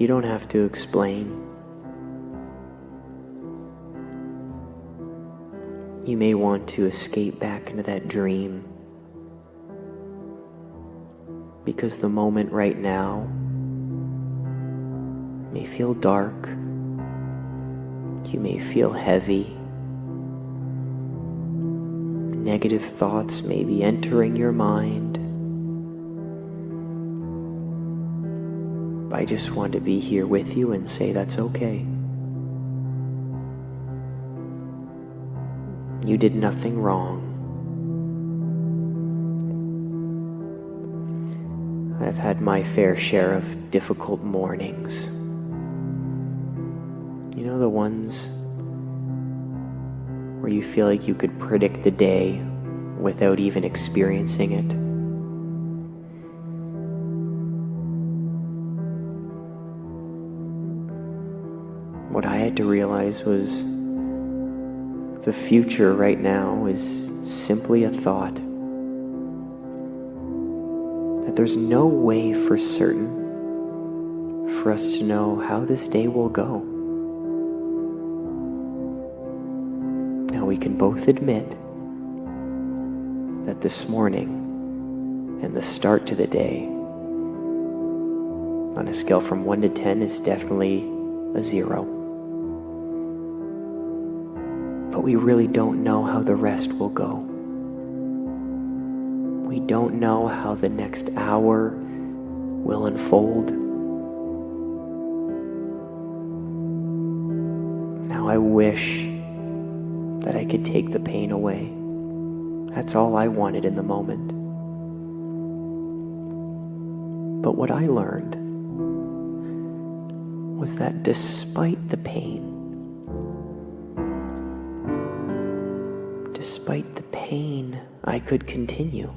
You don't have to explain. You may want to escape back into that dream because the moment right now may feel dark. You may feel heavy. Negative thoughts may be entering your mind. I just want to be here with you and say that's okay. You did nothing wrong. I've had my fair share of difficult mornings. You know, the ones where you feel like you could predict the day without even experiencing it. What I had to realize was the future right now is simply a thought. That there's no way for certain for us to know how this day will go. Now we can both admit that this morning and the start to the day on a scale from 1 to 10 is definitely a 0 but we really don't know how the rest will go. We don't know how the next hour will unfold. Now I wish that I could take the pain away. That's all I wanted in the moment. But what I learned was that despite the pain, Despite the pain, I could continue.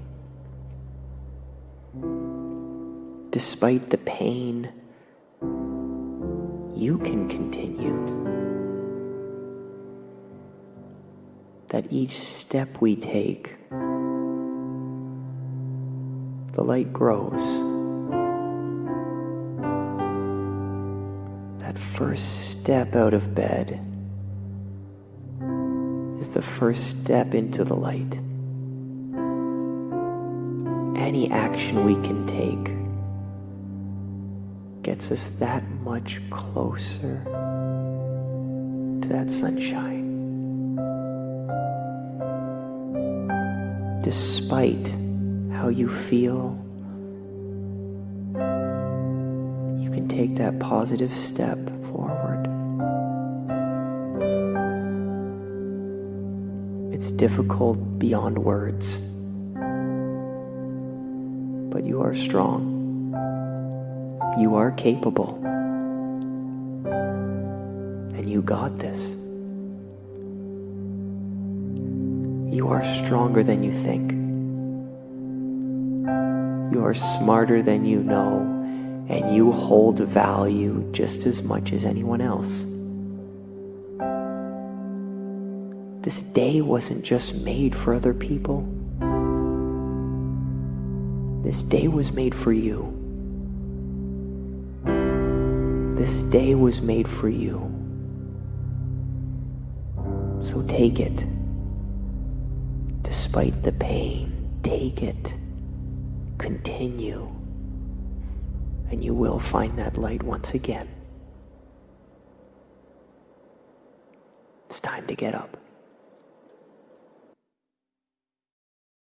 Despite the pain, you can continue. That each step we take, the light grows. That first step out of bed is the first step into the light. Any action we can take gets us that much closer to that sunshine. Despite how you feel, you can take that positive step forward. It's difficult beyond words. But you are strong. You are capable. And you got this. You are stronger than you think. You are smarter than you know, and you hold value just as much as anyone else. This day wasn't just made for other people. This day was made for you. This day was made for you. So take it. Despite the pain, take it. Continue. And you will find that light once again. It's time to get up.